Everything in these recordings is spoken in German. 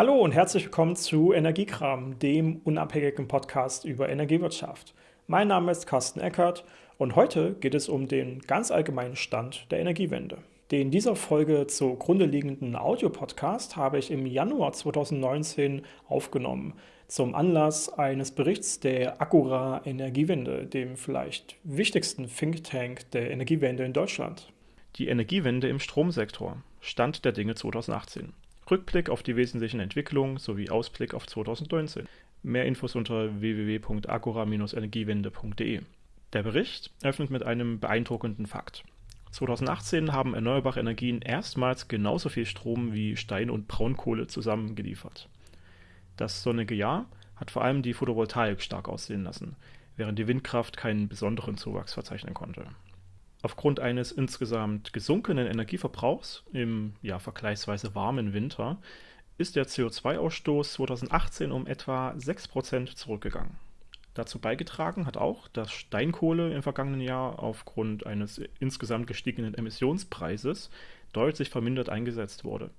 Hallo und herzlich willkommen zu Energiekram, dem unabhängigen Podcast über Energiewirtschaft. Mein Name ist Carsten Eckert und heute geht es um den ganz allgemeinen Stand der Energiewende. Den dieser Folge zugrunde liegenden Audiopodcast habe ich im Januar 2019 aufgenommen, zum Anlass eines Berichts der Agora Energiewende, dem vielleicht wichtigsten Think Tank der Energiewende in Deutschland. Die Energiewende im Stromsektor. Stand der Dinge 2018. Rückblick auf die wesentlichen Entwicklungen sowie Ausblick auf 2019. Mehr Infos unter www.agora-energiewende.de. Der Bericht öffnet mit einem beeindruckenden Fakt. 2018 haben erneuerbare Energien erstmals genauso viel Strom wie Stein und Braunkohle zusammengeliefert. Das sonnige Jahr hat vor allem die Photovoltaik stark aussehen lassen, während die Windkraft keinen besonderen Zuwachs verzeichnen konnte. Aufgrund eines insgesamt gesunkenen Energieverbrauchs im ja vergleichsweise warmen Winter ist der CO2-Ausstoß 2018 um etwa 6% zurückgegangen. Dazu beigetragen hat auch, dass Steinkohle im vergangenen Jahr aufgrund eines insgesamt gestiegenen Emissionspreises deutlich vermindert eingesetzt wurde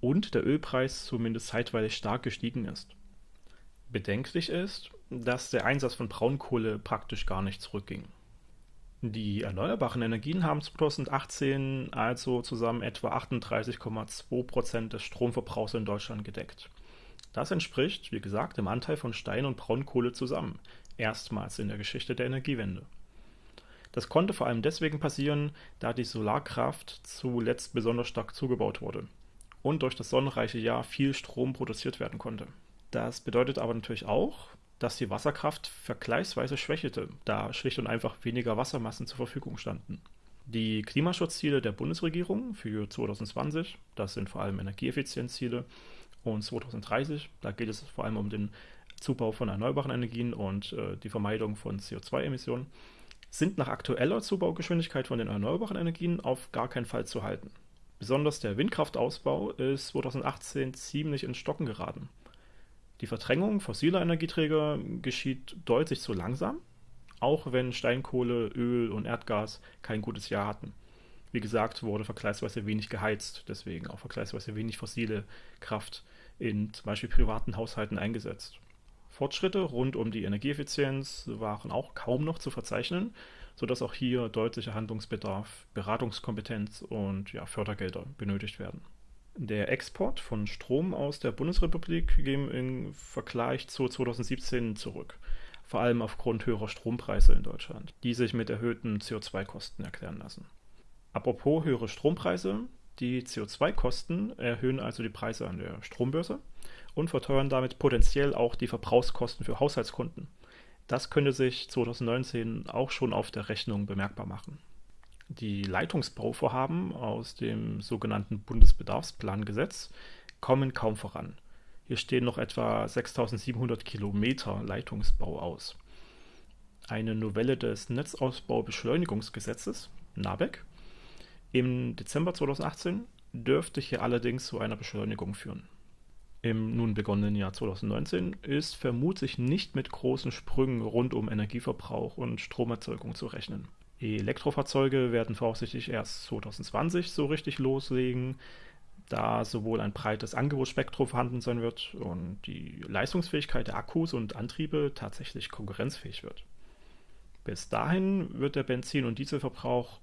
und der Ölpreis zumindest zeitweilig stark gestiegen ist. Bedenklich ist, dass der Einsatz von Braunkohle praktisch gar nicht zurückging. Die erneuerbaren Energien haben 2018 also zusammen etwa 38,2 Prozent des Stromverbrauchs in Deutschland gedeckt. Das entspricht, wie gesagt, dem Anteil von Stein- und Braunkohle zusammen, erstmals in der Geschichte der Energiewende. Das konnte vor allem deswegen passieren, da die Solarkraft zuletzt besonders stark zugebaut wurde und durch das sonnenreiche Jahr viel Strom produziert werden konnte. Das bedeutet aber natürlich auch, dass die Wasserkraft vergleichsweise schwächelte, da schlicht und einfach weniger Wassermassen zur Verfügung standen. Die Klimaschutzziele der Bundesregierung für 2020, das sind vor allem Energieeffizienzziele, und 2030, da geht es vor allem um den Zubau von erneuerbaren Energien und äh, die Vermeidung von CO2-Emissionen, sind nach aktueller Zubaugeschwindigkeit von den erneuerbaren Energien auf gar keinen Fall zu halten. Besonders der Windkraftausbau ist 2018 ziemlich ins Stocken geraten. Die Verdrängung fossiler Energieträger geschieht deutlich zu langsam, auch wenn Steinkohle, Öl und Erdgas kein gutes Jahr hatten. Wie gesagt, wurde vergleichsweise wenig geheizt, deswegen auch vergleichsweise wenig fossile Kraft in zum Beispiel privaten Haushalten eingesetzt. Fortschritte rund um die Energieeffizienz waren auch kaum noch zu verzeichnen, sodass auch hier deutlicher Handlungsbedarf, Beratungskompetenz und ja, Fördergelder benötigt werden. Der Export von Strom aus der Bundesrepublik ging im Vergleich zu 2017 zurück, vor allem aufgrund höherer Strompreise in Deutschland, die sich mit erhöhten CO2-Kosten erklären lassen. Apropos höhere Strompreise, die CO2-Kosten erhöhen also die Preise an der Strombörse und verteuern damit potenziell auch die Verbrauchskosten für Haushaltskunden. Das könnte sich 2019 auch schon auf der Rechnung bemerkbar machen. Die Leitungsbauvorhaben aus dem sogenannten Bundesbedarfsplangesetz kommen kaum voran. Hier stehen noch etwa 6700 Kilometer Leitungsbau aus. Eine Novelle des Netzausbaubeschleunigungsgesetzes, NABEC, im Dezember 2018 dürfte hier allerdings zu einer Beschleunigung führen. Im nun begonnenen Jahr 2019 ist vermutlich nicht mit großen Sprüngen rund um Energieverbrauch und Stromerzeugung zu rechnen. Elektrofahrzeuge werden voraussichtlich erst 2020 so richtig loslegen, da sowohl ein breites Angebotsspektrum vorhanden sein wird und die Leistungsfähigkeit der Akkus und Antriebe tatsächlich konkurrenzfähig wird. Bis dahin wird der Benzin- und Dieselverbrauch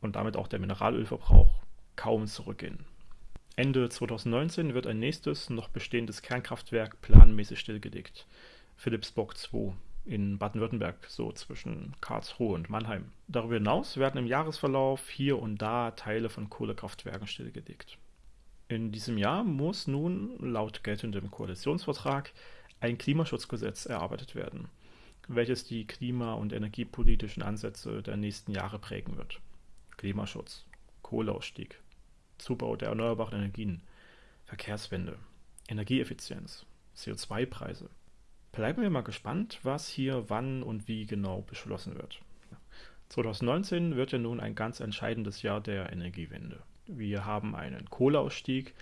und damit auch der Mineralölverbrauch kaum zurückgehen. Ende 2019 wird ein nächstes noch bestehendes Kernkraftwerk planmäßig stillgelegt, Philipsburg 2 in Baden-Württemberg, so zwischen Karlsruhe und Mannheim. Darüber hinaus werden im Jahresverlauf hier und da Teile von Kohlekraftwerken stillgelegt. In diesem Jahr muss nun laut geltendem Koalitionsvertrag ein Klimaschutzgesetz erarbeitet werden, welches die klima- und energiepolitischen Ansätze der nächsten Jahre prägen wird. Klimaschutz, Kohleausstieg, Zubau der erneuerbaren Energien, Verkehrswende, Energieeffizienz, CO2-Preise, Bleiben wir mal gespannt, was hier wann und wie genau beschlossen wird. 2019 wird ja nun ein ganz entscheidendes Jahr der Energiewende. Wir haben einen Kohleausstieg,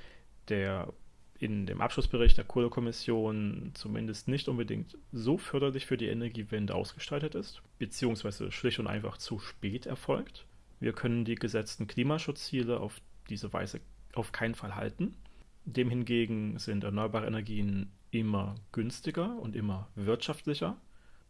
der in dem Abschlussbericht der Kohlekommission zumindest nicht unbedingt so förderlich für die Energiewende ausgestaltet ist, beziehungsweise schlicht und einfach zu spät erfolgt. Wir können die gesetzten Klimaschutzziele auf diese Weise auf keinen Fall halten. Dem hingegen sind erneuerbare Energien immer günstiger und immer wirtschaftlicher.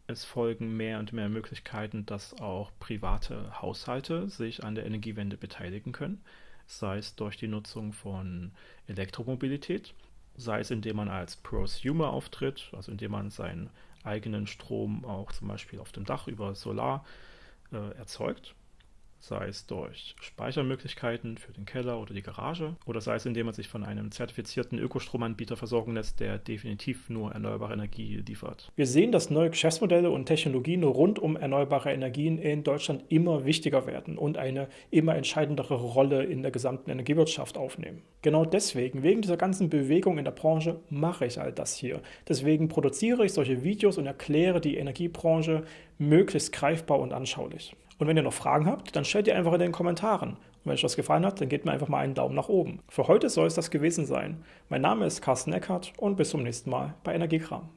Es folgen mehr und mehr Möglichkeiten, dass auch private Haushalte sich an der Energiewende beteiligen können, sei es durch die Nutzung von Elektromobilität, sei es indem man als Prosumer auftritt, also indem man seinen eigenen Strom auch zum Beispiel auf dem Dach über Solar äh, erzeugt sei es durch Speichermöglichkeiten für den Keller oder die Garage oder sei es indem man sich von einem zertifizierten Ökostromanbieter versorgen lässt, der definitiv nur erneuerbare Energie liefert. Wir sehen, dass neue Geschäftsmodelle und Technologien rund um erneuerbare Energien in Deutschland immer wichtiger werden und eine immer entscheidendere Rolle in der gesamten Energiewirtschaft aufnehmen. Genau deswegen, wegen dieser ganzen Bewegung in der Branche, mache ich all das hier. Deswegen produziere ich solche Videos und erkläre die Energiebranche möglichst greifbar und anschaulich. Und wenn ihr noch Fragen habt, dann stellt ihr einfach in den Kommentaren. Und wenn euch das gefallen hat, dann gebt mir einfach mal einen Daumen nach oben. Für heute soll es das gewesen sein. Mein Name ist Carsten Eckert und bis zum nächsten Mal bei Energiekram.